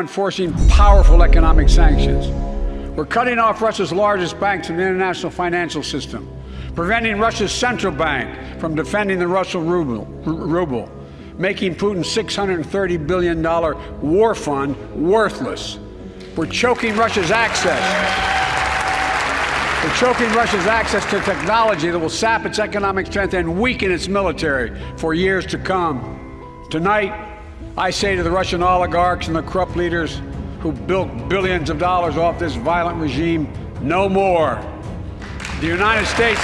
enforcing powerful economic sanctions. We're cutting off Russia's largest banks in the international financial system, preventing Russia's central bank from defending the Russian ruble, ruble making Putin's $630 billion war fund worthless. We're choking Russia's access. We're choking Russia's access to technology that will sap its economic strength and weaken its military for years to come. Tonight, I say to the Russian oligarchs and the corrupt leaders who built billions of dollars off this violent regime, no more. The United States.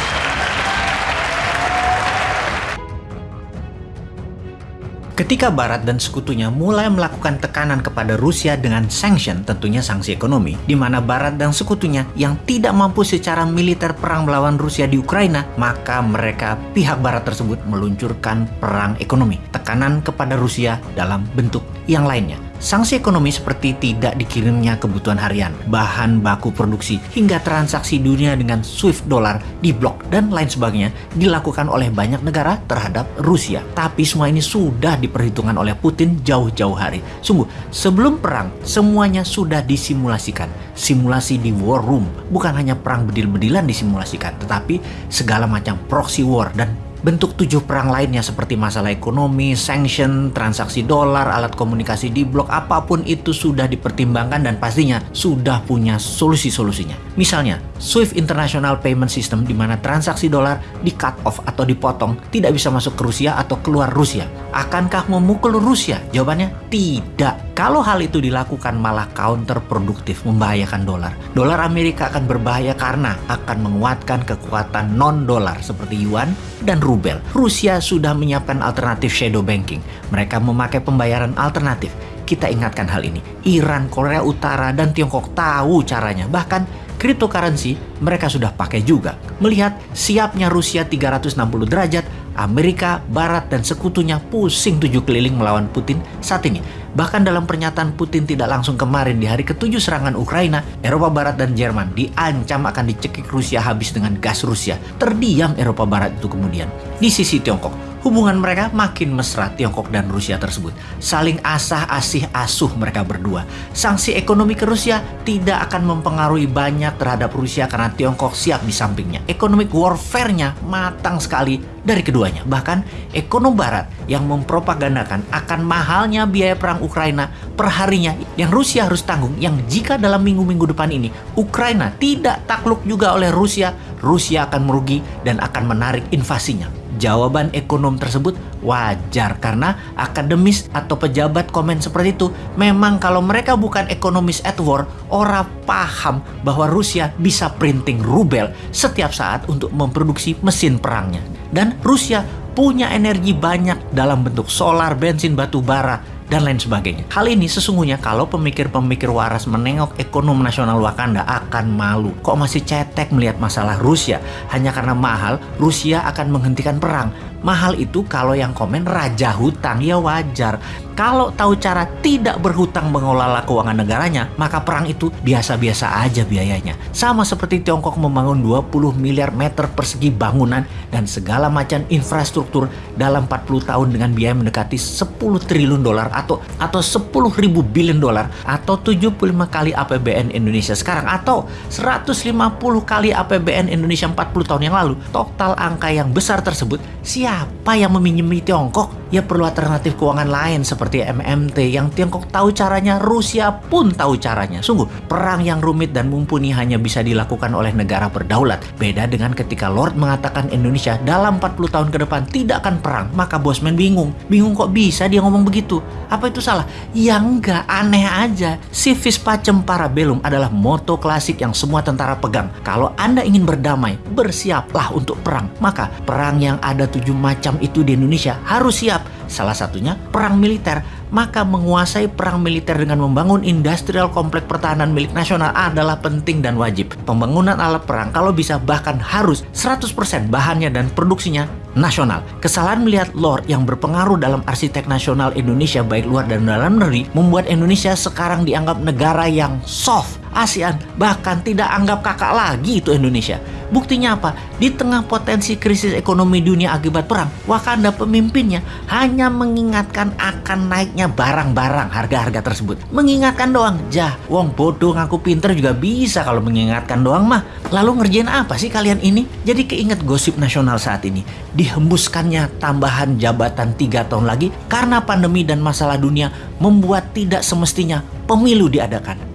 Ketika Barat dan sekutunya mulai melakukan tekanan kepada Rusia dengan sanction, tentunya sanksi ekonomi, di mana Barat dan sekutunya yang tidak mampu secara militer perang melawan Rusia di Ukraina, maka mereka pihak Barat tersebut meluncurkan perang ekonomi, tekanan kepada Rusia dalam bentuk yang lainnya. Sanksi ekonomi seperti tidak dikirimnya kebutuhan harian, bahan baku produksi, hingga transaksi dunia dengan SWIFT dolar diblok dan lain sebagainya dilakukan oleh banyak negara terhadap Rusia. Tapi semua ini sudah diperhitungkan oleh Putin jauh-jauh hari. Sungguh, sebelum perang, semuanya sudah disimulasikan. Simulasi di war room, bukan hanya perang bedil-bedilan disimulasikan, tetapi segala macam proxy war dan bentuk tujuh perang lainnya seperti masalah ekonomi, sanction, transaksi dolar, alat komunikasi di blok, apa pun itu sudah dipertimbangkan dan pastinya sudah punya solusi-solusinya. Misalnya, SWIFT International Payment System di mana transaksi dolar di cut off atau dipotong tidak bisa masuk ke Rusia atau keluar Rusia. Akankah memukul Rusia? Jawabannya tidak. Kalau hal itu dilakukan malah counterproduktif, membahayakan dolar. Dolar Amerika akan berbahaya karena akan menguatkan kekuatan non-dolar seperti yuan dan rubel. Rusia sudah menyiapkan alternatif shadow banking. Mereka memakai pembayaran alternatif. Kita ingatkan hal ini. Iran, Korea Utara, dan Tiongkok tahu caranya. Bahkan cryptocurrency mereka sudah pakai juga. Melihat siapnya Rusia 360 derajat, Amerika, Barat, dan sekutunya pusing tujuh keliling melawan Putin saat ini. Bahkan dalam pernyataan Putin tidak langsung kemarin di hari ketujuh serangan Ukraina, Eropa Barat dan Jerman diancam akan dicekik Rusia habis dengan gas Rusia. Terdiam Eropa Barat itu kemudian. Di sisi Tiongkok, hubungan mereka makin mesra Tiongkok dan Rusia tersebut. Saling asah asih asuh mereka berdua. Sanksi ekonomi ke Rusia tidak akan mempengaruhi banyak terhadap Rusia karena Tiongkok siap di sampingnya. Economic warfare-nya matang sekali dari keduanya. Bahkan ekonomi barat yang mempropagandakan akan mahalnya biaya perang Ukraina per harinya yang Rusia harus tanggung yang jika dalam minggu-minggu depan ini Ukraina tidak takluk juga oleh Rusia, Rusia akan merugi dan akan menarik invasinya. Jawaban ekonom tersebut wajar karena akademis atau pejabat komen seperti itu memang kalau mereka bukan ekonomis at war, orang paham bahwa Rusia bisa printing rubel setiap saat untuk memproduksi mesin perangnya. Dan Rusia punya energi banyak dalam bentuk solar, bensin, batu bara, dan lain sebagainya. Hal ini sesungguhnya kalau pemikir-pemikir waras menengok ekonomi nasional Wakanda akan malu. Kok masih cetek melihat masalah Rusia? Hanya karena mahal, Rusia akan menghentikan perang. Mahal itu kalau yang komen raja hutang, ya wajar. Kalau tahu cara tidak berhutang mengelola keuangan negaranya, maka perang itu biasa-biasa aja biayanya. Sama seperti Tiongkok membangun 20 miliar meter persegi bangunan dan segala macam infrastruktur dalam 40 tahun dengan biaya mendekati 10 triliun dolar atau atau 10 ribu billion dolar atau 75 kali APBN Indonesia sekarang atau 150 kali APBN Indonesia 40 tahun yang lalu. Total angka yang besar tersebut siap siapa yang meminjami Tiongkok? Ya perlu alternatif keuangan lain seperti MMT yang Tiongkok tahu caranya, Rusia pun tahu caranya. Sungguh, perang yang rumit dan mumpuni hanya bisa dilakukan oleh negara berdaulat. Beda dengan ketika Lord mengatakan Indonesia dalam 40 tahun ke depan tidak akan perang, maka Bosman bingung. Bingung kok bisa dia ngomong begitu? Apa itu salah? Ya enggak, aneh aja. Civis pacem parabellum adalah moto klasik yang semua tentara pegang. Kalau Anda ingin berdamai, bersiaplah untuk perang. Maka perang yang ada tujuh macam itu di Indonesia harus siap salah satunya perang militer. Maka menguasai perang militer dengan membangun industrial komplek pertahanan milik nasional adalah penting dan wajib. Pembangunan alat perang kalau bisa bahkan harus 100% bahannya dan produksinya nasional. Kesalahan melihat Lord yang berpengaruh dalam arsitek nasional Indonesia baik luar dan dalam negeri membuat Indonesia sekarang dianggap negara yang soft ASEAN, bahkan tidak anggap kakak lagi itu Indonesia. Buktinya apa? Di tengah potensi krisis ekonomi dunia akibat perang, Wakanda pemimpinnya hanya mengingatkan akan naiknya barang-barang harga-harga tersebut. Mengingatkan doang, jah, wong bodoh ngaku pinter juga bisa kalau mengingatkan doang mah. Lalu ngerjain apa sih kalian ini? Jadi keinget gosip nasional saat ini. Dihembuskannya tambahan jabatan tiga tahun lagi karena pandemi dan masalah dunia membuat tidak semestinya pemilu diadakan.